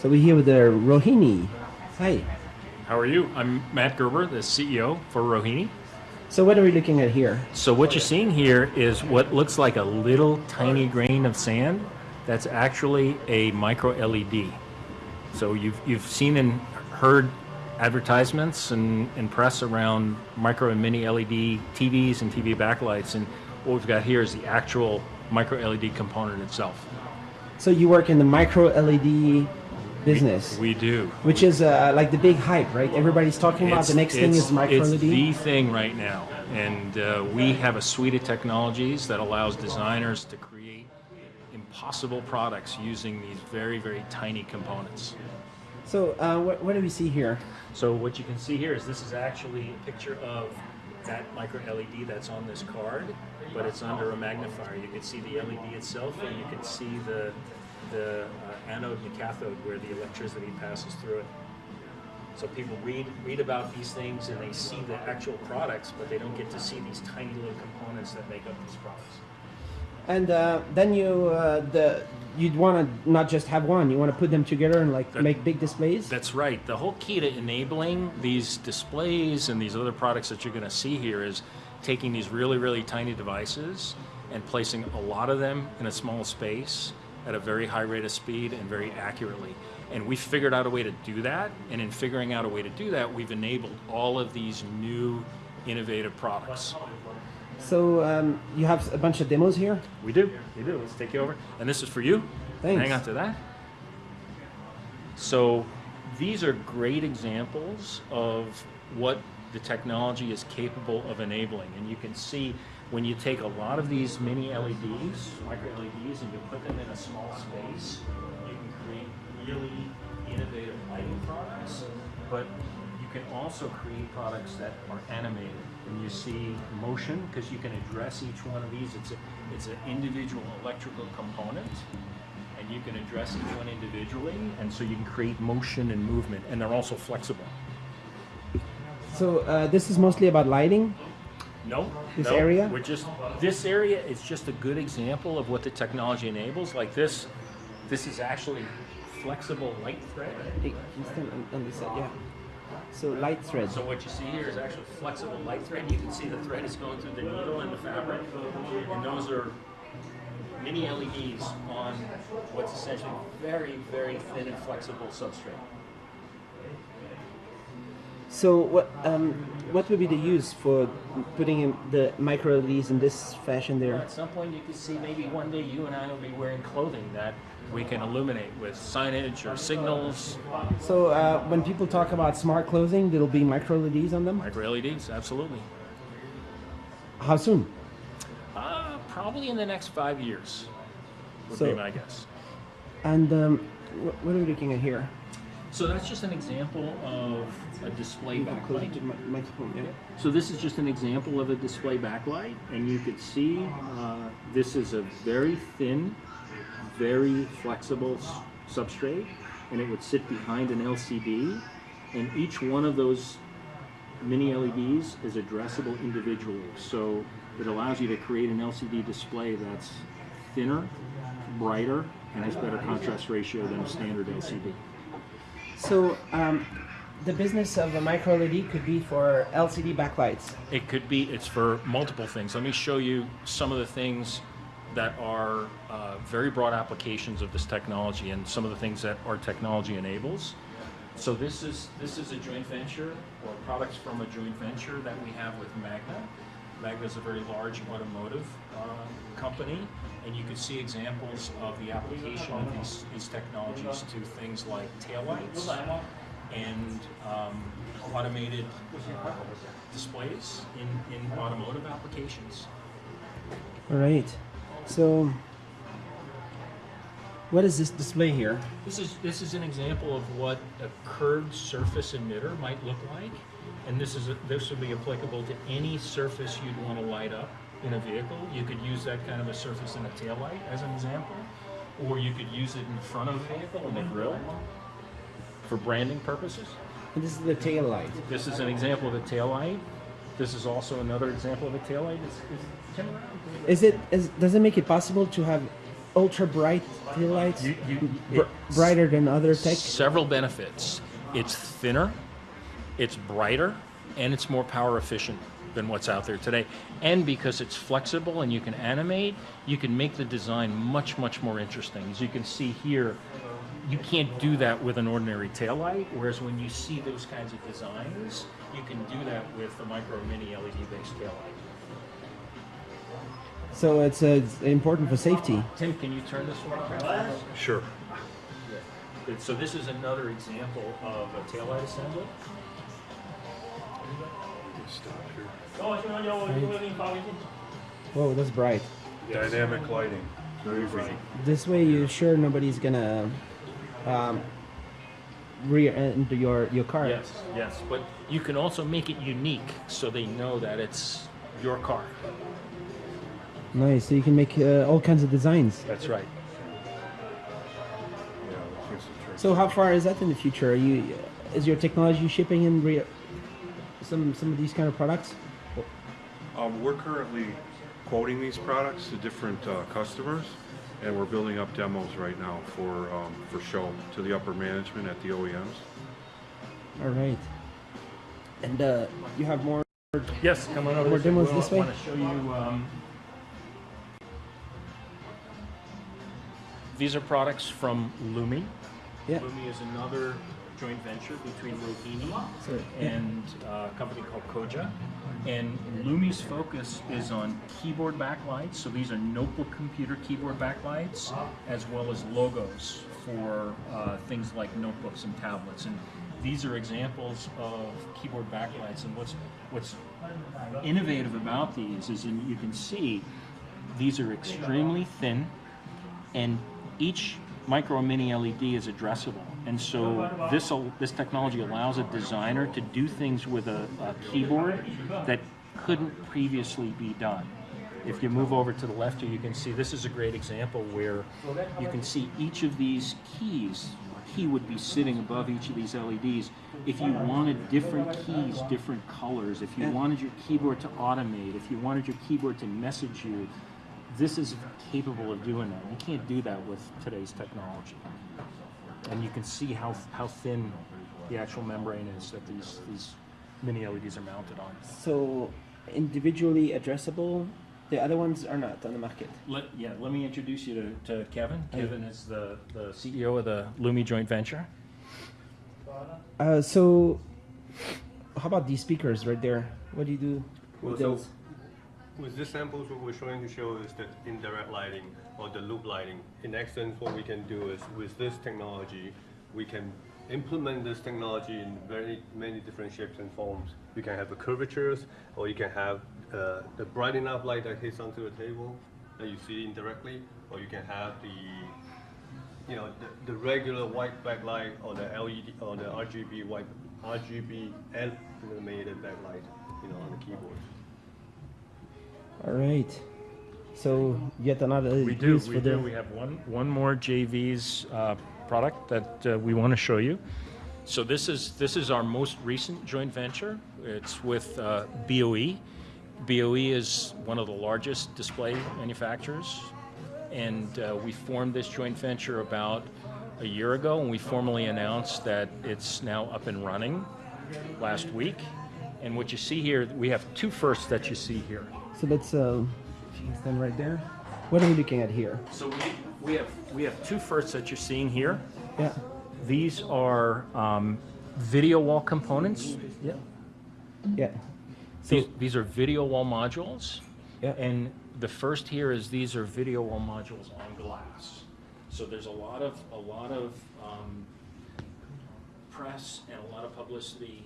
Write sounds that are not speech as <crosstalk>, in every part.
So we're here with the Rohini. Hi. How are you? I'm Matt Gerber, the CEO for Rohini. So what are we looking at here? So what you're seeing here is what looks like a little tiny grain of sand. That's actually a micro LED. So you've, you've seen and heard advertisements and, and press around micro and mini LED TVs and TV backlights. And what we've got here is the actual micro LED component itself. So you work in the micro LED business, We do. which is uh, like the big hype, right? Everybody's talking about the next thing is micro E it's LED. the thing right now, and uh, we have a suite of technologies that allows designers to create impossible products using these very, very tiny components. So uh, what, what do we see here? So what you can see here is this is actually a picture of that micro LED that's on this card, but it's under a magnifier. You can see the LED itself, and you can see the the uh, anode and the cathode where the electricity passes through it. So people read read about these things and they see the actual products, but they don't get to see these tiny little components that make up these products. And uh, then you uh, the you'd want to not just have one. You want to put them together and like That- make big displays. That's right. The whole key to enabling these displays and these other products that you're going to see here is taking these really, really tiny devices and placing a lot of them in a small space at a very high rate of speed and very accurately. And we figured out a way to do that. And in figuring out a way to do that, we've enabled all of these new innovative products. So um, you have a bunch of demos here. We do. We do. Let's take you over. And this is for you. Thanks. Hang on to that. So these are great examples of what the technology is capable of enabling. And you can see when you take a lot of these mini LEDs, micro LEDs, and you put them in a small space, you can create really innovative lighting products. But you can also create products that are animated. And you see motion because you can address each one of these. It's a, it's an individual electrical component and you can address each one individually, and so you can create motion and movement, and they're also flexible. So uh, this is mostly about lighting. No, This no, area? We're just this area is just a good example of what the technology enables. Like this, this is actually flexible light thread. Hey, on, on this side? Yeah. So light threads. So what you see here is actually flexible light thread. You can see the thread is going through the needle and the fabric, and those are mini LEDs on what's essentially very, very thin and flexible substrate. So what um, what would be the use for putting in the micro LEDs in this fashion there? At some point, you could see maybe one day you and I will be wearing clothing that we can illuminate with signage or signals. So uh, when people talk about smart clothing, there'll be micro LEDs on them. Micro LEDs, absolutely. How soon? Uh, probably in the next five years would So- be my guess. And um, what are we looking at here? So that's just an example of a display backlight. Yeah. So this is just an example of a display backlight, and you could see uh, this is a very thin, very flexible s- substrate, and it would sit behind an LCD, and each one of those mini LEDs is addressable individually. So it allows you to create an LCD display that's thinner, brighter, and has better contrast ratio than a standard LCD. So um, the business of a micro LED could be for LCD backlights. It could be, it's for multiple things. Let me show you some of the things that are uh, very broad applications of this technology and some of the things that our technology enables. So this is, this is a joint venture or products from a joint venture that we have with Magna. Magna is a very large automotive uh, company and you can see examples of the application of these, these technologies to things like taillights and um, automated uh, displays in, in automotive applications. All right. So what is this display here? This is this is an example of what a curved surface emitter might look like, and this is a, this would be applicable to any surface you'd want to light up in a vehicle. You could use that kind of a surface in a taillight as an example, or you could use it in the front of the vehicle in the grill for branding purposes. And this is the tail light. This is an example of a taillight. This is also another example of a taillight. It's, it's. Is it? Is, does it make it possible to have ultra bright tail lights, You, you, Br- brighter than other tech. Several benefits. It's thinner, it's brighter, and it's more power efficient than what's out there today. And because it's flexible and you can animate, you can make the design much, much more interesting. As you can see here, you can't do that with an ordinary taillight, whereas when you see those kinds of designs, you can do that with a micro mini LED based taillight. So it's, uh, it's important for safety. Tim, can you turn this one? Sure. Good. So this is another example of a taillight assembly. Stop here. Whoa, that's bright. Dynamic lighting. Very bright. This way, you're sure nobody's gonna um, rear end your your car. Yes, yes, but you can also make it unique so they know that it's your car. Nice. So you can make uh, all kinds of designs. That's right. Yeah, here's the trick. So how far is that in the future? Are you is your technology shipping in re- some some of these kind of products? Um, we're currently quoting these products to different uh, customers, and we're building up demos right now for um, for show to the upper management at the OEMs. All right. And uh, you have more. Yes, come on over. More this way. demos We this way? want to show you. Um, these are products from Lumi. Yeah. Lumi is another joint venture between Rohini and uh, a company called Koja. And Lumi's focus is on keyboard backlights. So these are notebook computer keyboard backlights, as well as logos for uh, things like notebooks and tablets. And these are examples of keyboard backlights. And what's what's innovative about these is, and you can see, these are extremely thin, and each micro mini LED is addressable. And so this this technology allows a designer to do things with a, a keyboard that couldn't previously be done. If you move over to the left here, you can see this is a great example where you can see each of these keys. Key would be sitting above each of these LEDs. If you wanted different keys, different colors, if you wanted your keyboard to automate, if you wanted your keyboard to message you, this is capable of doing that. You can't do that with today's technology. And you can see how, how thin the actual membrane is that these, these mini LEDs are mounted on. So individually addressable. The other ones are not on the market. Let, yeah, let me introduce you to, to Kevin. Kevin is the, the CEO of the Lumi joint venture. Uh, so how about these speakers right there? What do you do Well, with so those? With this samples, what we're trying to show is the indirect lighting or the loop lighting. In essence, what we can do is with this technology, we can implement this technology in very many different shapes and forms. You can have the curvatures, or you can have uh, the bright enough light that hits onto the table that you see indirectly, or you can have the you know, the, the regular white backlight or the LED or the RGB white RGB animated backlight, you know, on the keyboard. All right. So yet another We do, we for do. We have one, one more JV's uh, product that uh, we want to show you. So this is, this is our most recent joint venture. It's with uh, BOE. BOE is one of the largest display manufacturers. And uh, we formed this joint venture about a year ago, and we formally announced that it's now up and running last week. And what you see here, we have two firsts that you see here. So let's uh, stand right there. What are we looking at here? So we, we have we have two firsts that you're seeing here. Yeah. These are um, video wall components. Yeah. Yeah. So These, these are video wall modules. Yeah. And the first here is these are video wall modules on glass. So there's a lot of a lot of um, press and a lot of publicity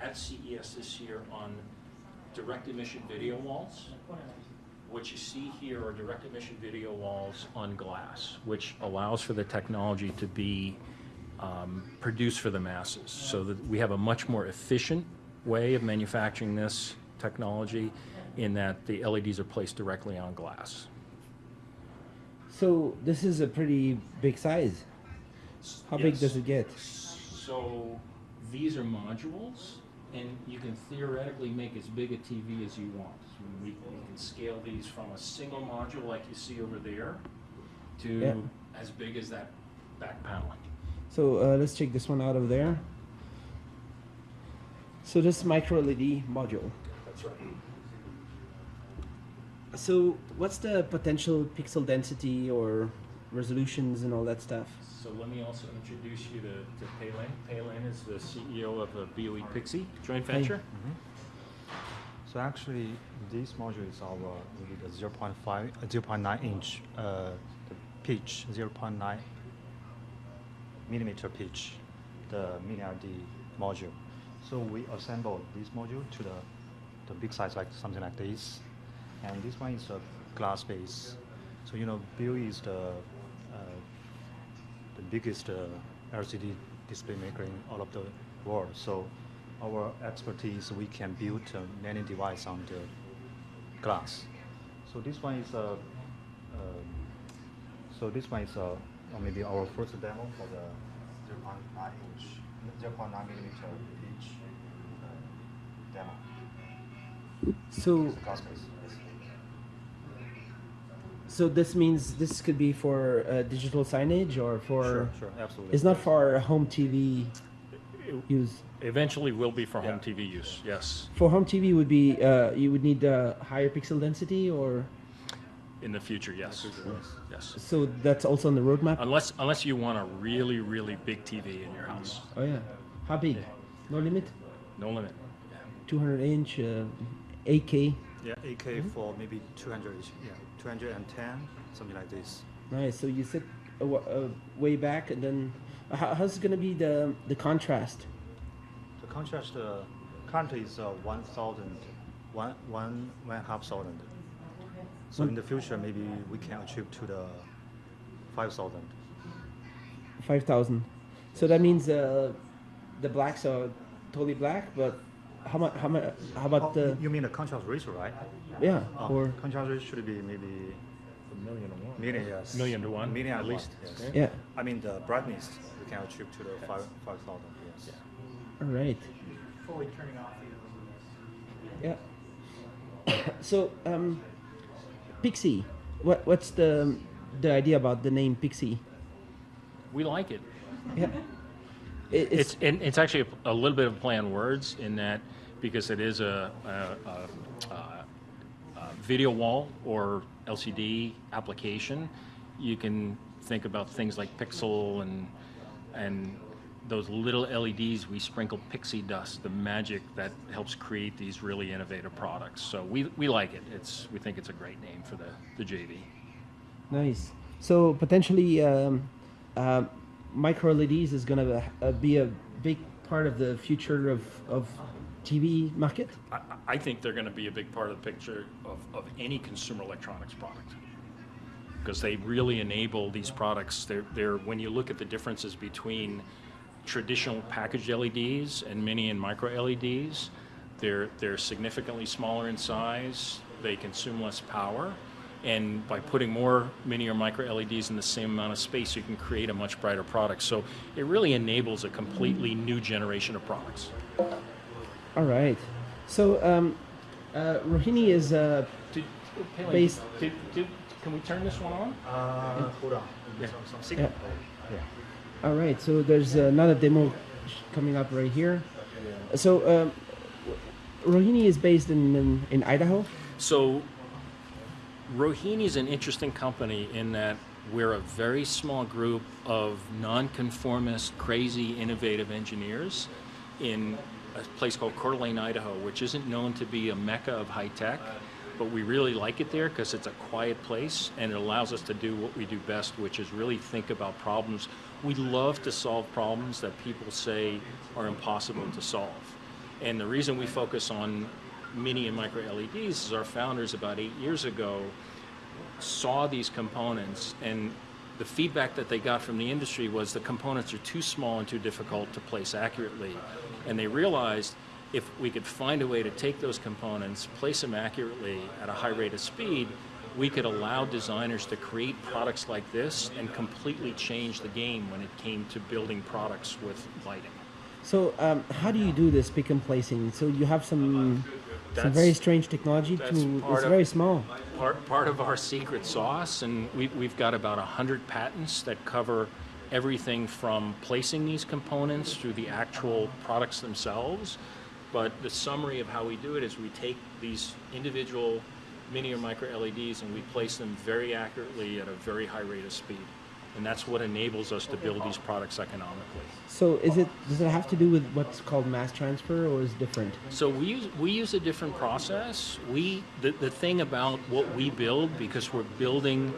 at CES this year on direct emission video walls. What you see here are direct emission video walls on glass, which allows for the technology to be um, produced for the masses. So that we have a much more efficient way of manufacturing this technology in that the LEDs are placed directly on glass. so this is a pretty big size. How big does it get? So these are modules, and you can theoretically make as big a TV as you want. We, we can scale these from a single module like you see over there to Yeah. as big as that back panel. So uh, let's take this one out of there. So this micro LED module. That's right. So what's the potential pixel density or resolutions and all that stuff? So let me also introduce you to, to Paylin. Paylin is the CEO of the BOE Pixie joint venture. So actually, this module is our maybe the 0.5, uh, 0.9 inch uh, the pitch, 0.9 millimeter pitch, the mini LED module. So we assemble this module to the, the big size, like something like this. And this one is a glass base. So you know, BOE is the the biggest uh, LCD display maker in all of the world. So our expertise, we can build uh, many devices on the glass. So this one is a, um, so this one is a, maybe our first demo for the 0.9 inch, 0.9 millimeter pitch uh, demo. So It's a glass base. yes. So this means this could be for uh, digital signage or for Sure, sure, absolutely. it's not for home TV use. Eventually will be for home Yeah. TV use, yes, For home TV would be uh, you would need a higher pixel density or in the future, yes. Yes. Yes. so that's also on the roadmap. Unless, unless you want a really, really big TV in your house, Oh yeah, how big? No limit. no limit. 200 inch, uh, 8K. Yeah, AK for maybe 200, yeah, 210, something like this. Nice. So you sit wa- uh, way back, and then uh, how, how's it gonna be the the contrast? The contrast uh, currently is uh, 1,000, one, one, one a half thousand. So in the future, maybe we can achieve to the 5,000. Five thousand. So that means uh, the blacks are totally black, but how much? How much? How about Oh, the? you mean the contrast ratio, right? Yeah. Oh, Or contrast ratio should be maybe A million to one. million, yes. Million to one. one, Million at at least. least. Yes. yeah. I mean the brightness we can achieve to the five five thousand. Yes. Yeah. All right. fully turning off the Yeah. <coughs> so um, Pixie. What what's the the idea about the name Pixie? We like it. Yeah. It, It's, and it's actually a, a little bit of play on words in that because it is a, a, a, a, a video wall or LCD application, you can think about things like pixel and and those little LEDs we sprinkle pixie dust, the magic that helps create these really innovative products. So we, we like it. It's we think it's a great name for the, the JV. Nice. So potentially, um, uh, micro LEDs is going to uh, be a big part of the future of, of TV market. I, I think they're going to be a big part of the picture of, of any consumer electronics product because they really enable these products. They're, they're when you look at the differences between traditional packaged LEDs and mini and micro LEDs, they're they're significantly smaller in size. They consume less power. And by putting more mini or micro LEDs in the same amount of space, you can create a much brighter product. So it really enables a completely new generation of products. All right. So um, uh, Rohini is uh, Did, Palin, Based- did, did, can we turn this one on? Uh, hold on. Yeah. Some, some signal. Yeah. all right. So there's another demo coming up right here. So um, Rohini is based in, in, in Idaho. So, Rohini is an interesting company in that we're a very small group of nonconformist, crazy, innovative engineers in a place called Coeur d'Alene, Idaho, which isn't known to be a mecca of high tech, but we really like it there because it's a quiet place and it allows us to do what we do best, which is really think about problems. We love to solve problems that people say are impossible to solve. And the reason we focus on mini and micro LEDs is our founders about eight years ago saw these components and the feedback that they got from the industry was the components are too small and too difficult to place accurately. And they realized if we could find a way to take those components, place them accurately at a high rate of speed, we could allow designers to create products like this and completely change the game when it came to building products with lighting. So um, how do you do this pick and placing? So you have some some a very strange technology to it's of- very small. part, part of our secret sauce, and we, we've got about 100 patents that cover everything from placing these components through the actual products themselves. But the summary of how we do it is we take these individual mini or micro LEDs and we place them very accurately at a very high rate of speed. And that's what enables us to build these products economically. So is it does it have to do with what's called mass transfer or is it different? So we use we use a different process. We the, the thing about what we build because we're building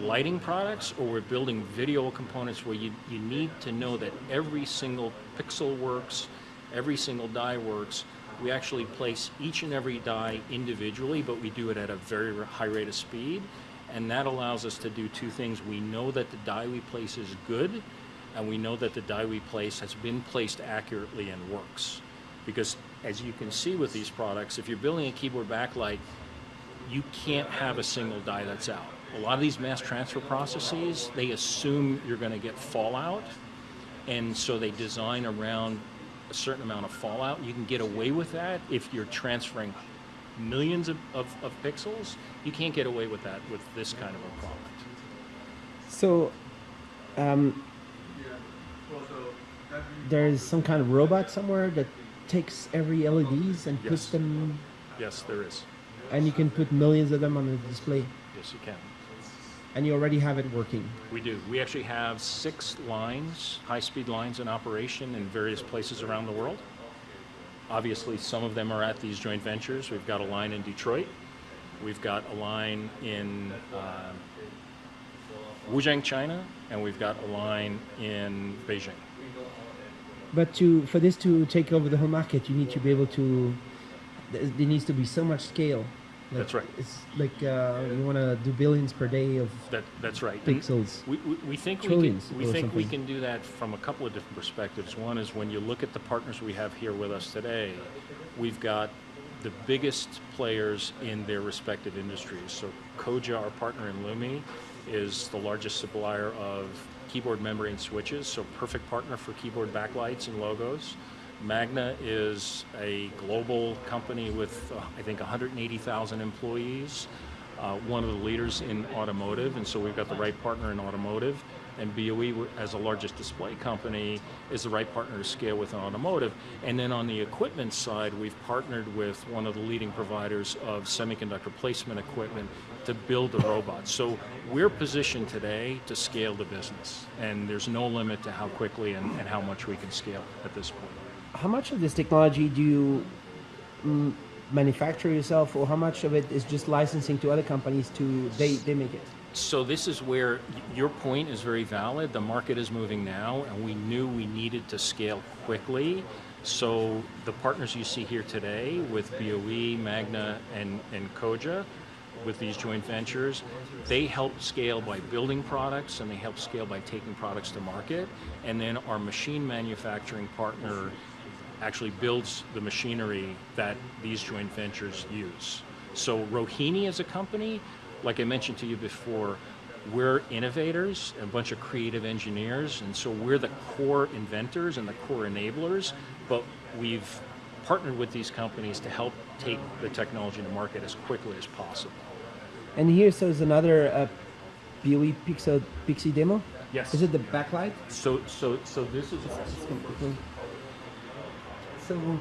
lighting products or we're building video components where you, you need to know that every single pixel works, every single die works. We actually place each and every die individually, but we do it at a very high rate of speed. And that allows us to do two things. We know that the die we place is good, and we know that the die we place has been placed accurately and works. Because as you can see with these products, if you're building a keyboard backlight, you can't have a single die that's out. A lot of these mass transfer processes, they assume you're going to get fallout, and so they design around a certain amount of fallout. You can get away with that if you're transferring millions of, of, of pixels. You can't get away with that with this kind of a product. So um, there's some kind of robot somewhere that takes every LEDs and puts Yes. them Yes, there is. and you can put millions of them on the display Yes, you can. and you already have it working. We do. We actually have six lines, high-speed lines in operation in various places around the world. Obviously, some of them are at these joint ventures. We've got a line in Detroit. We've got a line in uh, Wujiang, China, and we've got a line in Beijing. But to for this to take over the whole market, you need to be able to. There there needs to be so much scale. Like, That's right. It's like uh, you want to do billions per day of That, that's right. Pixels. We, we, we think we can, we think we can do that from a couple of different perspectives. One is when you look at the partners we have here with us today, we've got the biggest players in their respective industries. So Koja, our partner in Lumi, is the largest supplier of keyboard membrane switches, so perfect partner for keyboard backlights and logos. Magna is a global company with, uh, I think, 180,000 employees, uh, one of the leaders in automotive, and so we've got the right partner in automotive. And BOE, as the largest display company, is the right partner to scale with automotive. And then on the equipment side, we've partnered with one of the leading providers of semiconductor placement equipment to build the robots. So we're positioned today to scale the business, and there's no limit to how quickly and, and how much we can scale at this point. How much of this technology do you mm, manufacture yourself, or how much of it is just licensing to other companies to they they make it? So this is where your point is very valid. The market is moving now, and we knew we needed to scale quickly. So the partners you see here today with BOE, Magna, and, and Koja, with these joint ventures, they help scale by building products and they help scale by taking products to market. And then our machine manufacturing partner actually builds the machinery that these joint ventures use. So Rohini as a company, like I mentioned to you before, we're innovators, a bunch of creative engineers, and so we're the core inventors and the core enablers, but we've partnered with these companies to help take the technology to market as quickly as possible. And here, so is another uh, BOE Pixel Pixie demo. Yes. Is it the backlight? So, so, so this is So,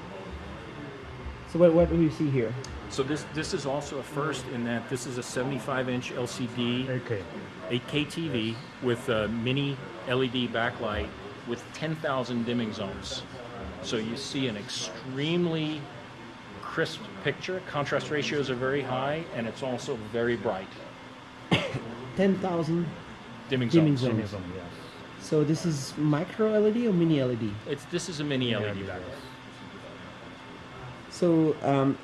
so what, what do we see here? so this this is also a first in that this is a 75-inch LCD Okay. 8K TV with a mini LED backlight with 10,000 dimming zones. So you see an extremely crisp picture. Contrast ratios are very high, and it's also very bright. <coughs> Ten thousand. Dimming, Dimming zones. zones. Amazon, yes. So this is micro LED or mini LED? It's this is a mini LED Yeah, backlight. So, um,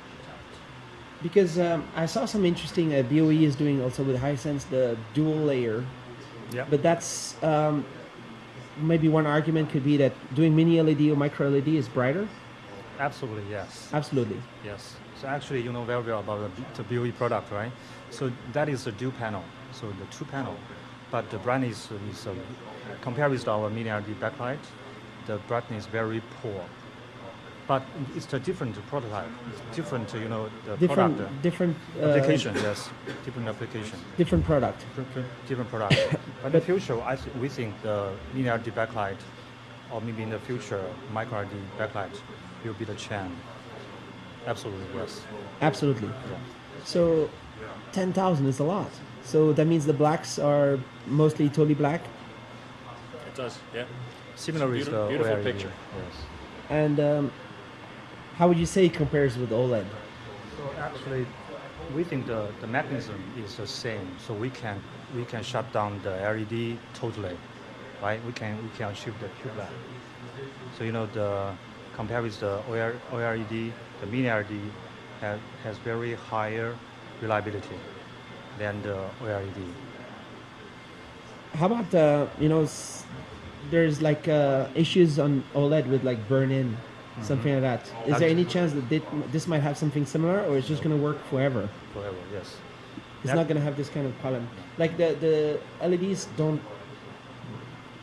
because um, I saw some interesting, uh, BOE is doing also with Hisense the dual layer, Yeah. but that's um, maybe one argument could be that doing mini LED or micro LED is brighter. Absolutely, yes. Absolutely. Yes. So actually, you know very well about the, the BOE product, right? So that is a dual panel, so the two panel, but the brightness is uh, compared with our mini LED backlight, the brightness is very poor. But it's a different prototype. It's different, you know, the Different, product uh, different uh, application. Yes, different application, different product. different, different product. <laughs> but in the future, I th- we think the mini LED backlight, or maybe in the future, micro LED backlight will be the trend. Absolutely, yes. Absolutely. Yeah. So, ten thousand is a lot. So that means the blacks are mostly totally black, It does, yeah. Similar with Beautiful- the beautiful OLED, picture. Yes. and um, how would you say it compares with OLED? So actually, we think the, the mechanism is the same. So we can we can shut down the LED totally, right? We can we can achieve the tube light. So you know the compared with the OL OLED, the mini LED has, has very higher reliability than the OLED. How about uh, you know, there's like uh, issues on OLED with like burn-in, something like that. Is there any chance that thi- this might have something similar, or it's just gonna work forever? Forever, yes. It's That- not gonna have this kind of problem. Like the the LEDs don't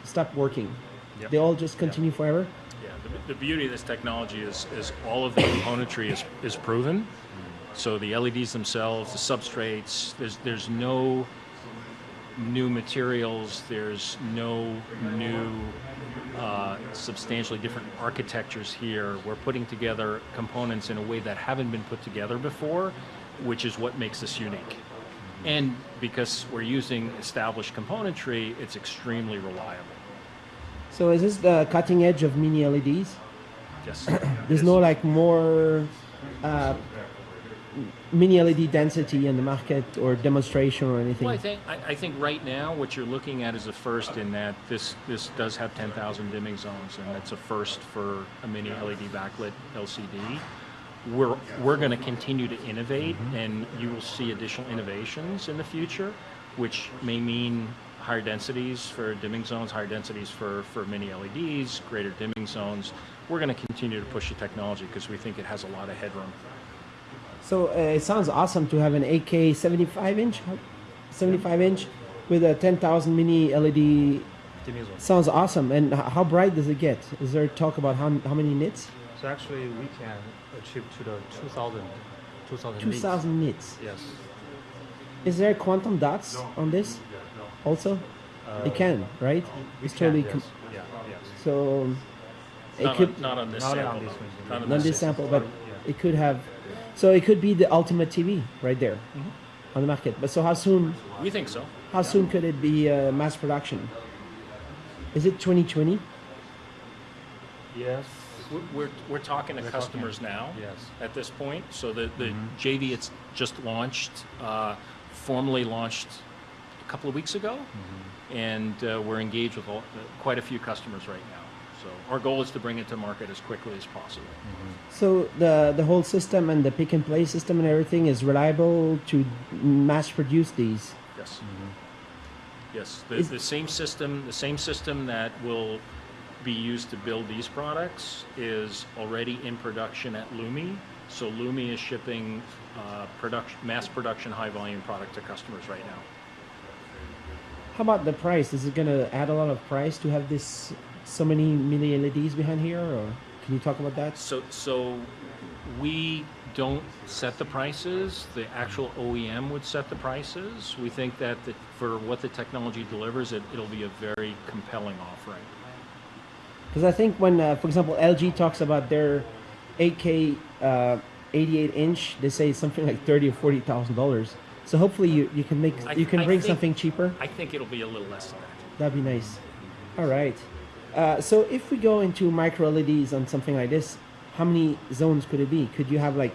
stop working. Yep. They all just continue forever. Yeah, the, the beauty of this technology is, is all of the componentry is, is proven. Mm-hmm. So the LEDs themselves, the substrates, there's, there's no new materials, there's no new uh, substantially different architectures here. We're putting together components in a way that haven't been put together before, which is what makes this unique. And because we're using established componentry, it's extremely reliable. So is this the cutting edge of mini LEDs? Yes. <clears throat> There's no like more uh, mini LED density in the market or demonstration or anything. Well, I think I, I think right now what you're looking at is a first in that this this does have 10,000 dimming zones, and that's a first for a mini LED backlit LCD. We're we're going to continue to innovate, mm-hmm. and you will see additional innovations in the future, which may mean higher densities for dimming zones, higher densities for for mini LEDs, greater dimming zones. We're going to continue to push the technology because we think it has a lot of headroom. So uh, it sounds awesome to have an 8K 75 inch, 75 inch with a 10,000 mini LED. Sounds awesome. And how bright does it get? Is there talk about how, how many nits? So actually, we can achieve to the 2000, 2000 nits. 2,000 nits. Yes. Is there quantum dots on this? Also, it can, right? We It's can, totally yes. com- yeah, yes. so it Not, could on, not on this Not sample. on this one. Not on this sample, but it could have. So it could be the ultimate TV right there on the market. But so how soon? We think so. How soon could it be uh, mass production? Is it 2020? Yes. We're, we're, we're talking to We're customers now Yes. at this point. So the, the JV it's just launched, uh, formally launched a couple of weeks ago, and uh, we're engaged with all, uh, quite a few customers right now. So our goal is to bring it to market as quickly as possible. So the the whole system and the pick and play system and everything is reliable to mass produce these. Yes. Yes. The, Is- the same system, the same system that will be used to build these products is already in production at Lumi. So Lumi is shipping uh, production, mass production, high volume product to customers right now. How about the price? Is it gonna add a lot of price to have this so many mini LEDs behind here, or can you talk about that? So, so we don't set the prices. The actual OEM would set the prices. We think that the, for what the technology delivers, it, it'll be a very compelling offering. Because I think when, uh, for example, LG talks about their 8K uh, 88 inch, they say something like thirty or forty thousand dollars. So hopefully you, you can make I- you can I bring think- something cheaper. I think it'll be a little less than that. That'd be nice. All right. Uh, so if we go into micro LEDs on something like this, how many zones could it be? Could you have like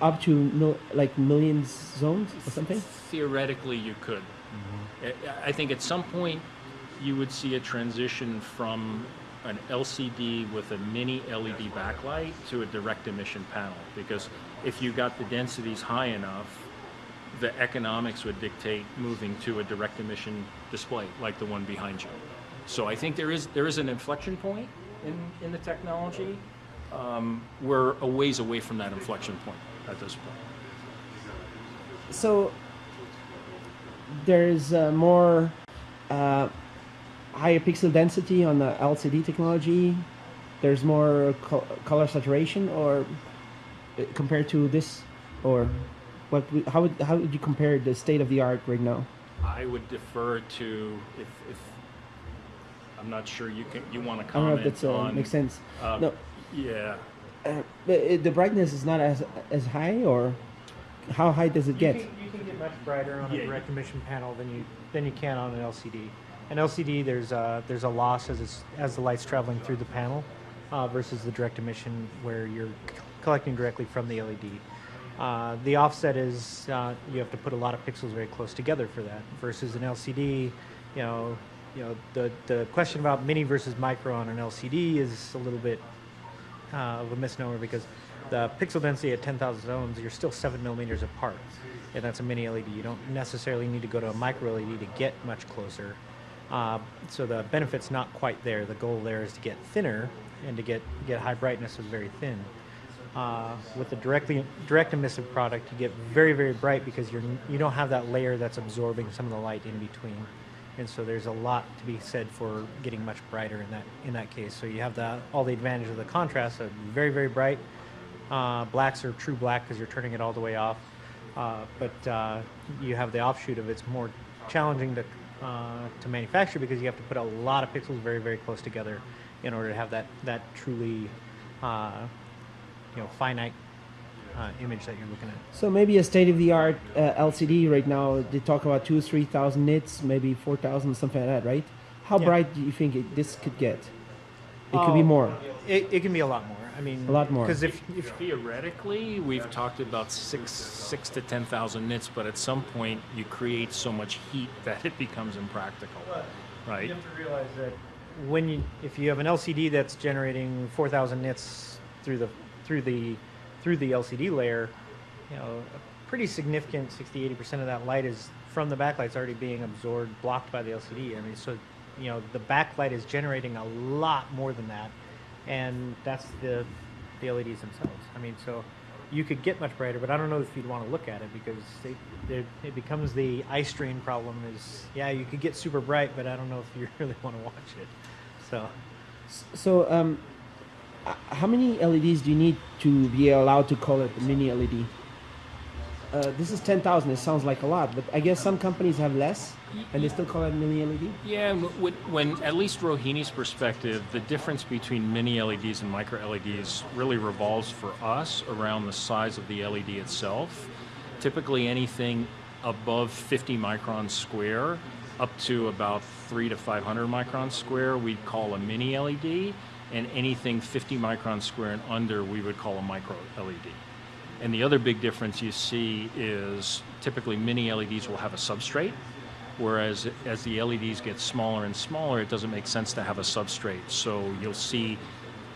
up to mil- like millions zones or something? Theoretically, you could. I- I think at some point you would see a transition from an LCD with a mini LED backlight to a direct emission panel because if you got the densities high enough, the economics would dictate moving to a direct emission display like the one behind you. So I think there is there is an inflection point in, in the technology. Um, we're a ways away from that inflection point at this point. So there's uh, more. Uh, higher pixel density on the LCD technology. There's more co- color saturation, or uh, compared to this, or what? How would how would you compare the state of the art right now? I would defer to if, if I'm not sure you can you want to I don't know if comment that's uh, on. makes sense. um, no, Yeah. uh, but it, the brightness is not as as high, or how high does it You get? can, you can get much brighter on Yeah, a direct emission panel than you than you can on an LCD. An LCD, there's a, there's a loss as it's, as the light's traveling through the panel, uh, versus the direct emission where you're collecting directly from the LED. Uh, the offset is uh, you have to put a lot of pixels very close together for that. Versus an LCD, you know, you know the the question about mini versus micro on an LCD is a little bit uh, of a misnomer because the pixel density at 10,000 zones, you're still seven millimeters apart, and that's a mini LED. You don't necessarily need to go to a micro LED to get much closer. Uh, so the benefit's not quite there. The goal there is to get thinner and to get get high brightness with very thin. Uh, with the directly direct emissive product, you get very very bright because you're you don't have that layer that's absorbing some of the light in between, and so there's a lot to be said for getting much brighter in that in that case. So you have the all the advantage of the contrast of very very bright. Uh, blacks are true black because you're turning it all the way off, uh, but uh, you have the offshoot of it's more challenging to uh, to manufacture because you have to put a lot of pixels very very close together in order to have that that truly uh, you know finite uh, image that you're looking at. So maybe a state of the art uh, LCD right now. They talk about two, three thousand nits, maybe four thousand, something like that, right? How Yeah. bright do you think it, this could get? It could be Oh, more. It, it can be a lot more. I mean, A lot more. Because if, if Theoretically, we've talked about six six to ten thousand nits, but at some point you create so much heat <laughs> that it becomes impractical, right? You have to realize that when you, if you have an LCD that's generating 4,000 nits through the through the through the LCD layer, you know, a pretty significant 60, 80 percent of that light is from the backlight's already being absorbed, blocked by the LCD. I mean, so you know, the backlight is generating a lot more than that, and that's the the LEDs themselves. I mean, so you could get much brighter, but I don't know if you'd want to look at it because they, it becomes the eye strain problem. Is yeah, you could get super bright, but I don't know if you <laughs> really want to watch it. So So, um, how many LEDs do you need to be allowed to call it a mini LED? Uh, this is ten thousand. It sounds like a lot, but I guess some companies have less, and they still call it mini LED. Yeah, when, when at least Rohini's perspective, the difference between mini LEDs and micro LEDs really revolves for us around the size of the LED itself. Typically, anything above 50 microns square up to about three to 500 microns square, we'd call a mini LED, and anything 50 microns square and under, we would call a micro LED. And the other big difference you see is typically mini LEDs will have a substrate, whereas as the LEDs get smaller and smaller, it doesn't make sense to have a substrate. So you'll see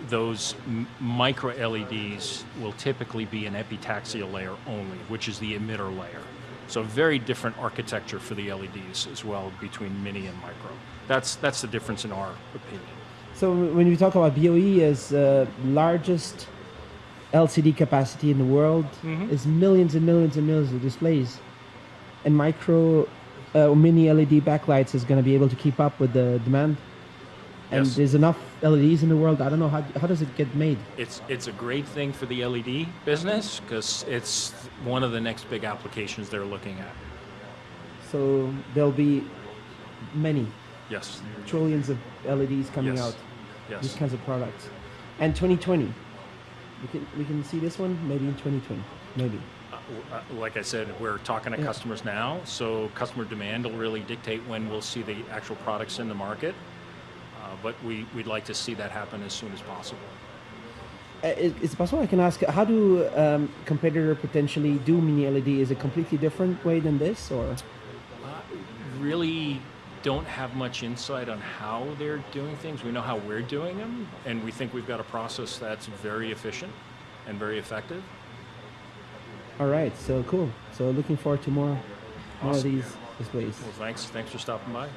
those micro LEDs will typically be an epitaxial layer only, which is the emitter layer. So very different architecture for the LEDs as well between mini and micro. That's that's the difference in our opinion. So when we talk about BOE as uh, largest LCD capacity in the world, Mhm. is millions and millions and millions of displays, and micro uh, mini LED backlights is going to be able to keep up with the demand. And Yes. there's enough LEDs in the world. I don't know how how does it get made. It's it's a great thing for the LED business because it's one of the next big applications they're looking at. So there'll be many Yes. trillions of LEDs coming Yes. out. These kinds of products. And 2020, we can we can see this one maybe in 2020, maybe. Uh, uh, Like I said, we're talking to Yeah. customers now, so customer demand will really dictate when we'll see the actual products in the market. Uh, But we, we'd like to see that happen as soon as possible. Uh, is, is it possible I can ask how do um, competitor potentially do mini LED? Is it completely different way than this or? Really don't have much insight on how they're doing things. We know how we're doing them, and we think we've got a process that's very efficient and very effective. All right, so cool. So looking forward to more more of Awesome. these displays. Well, thanks, thanks for stopping by.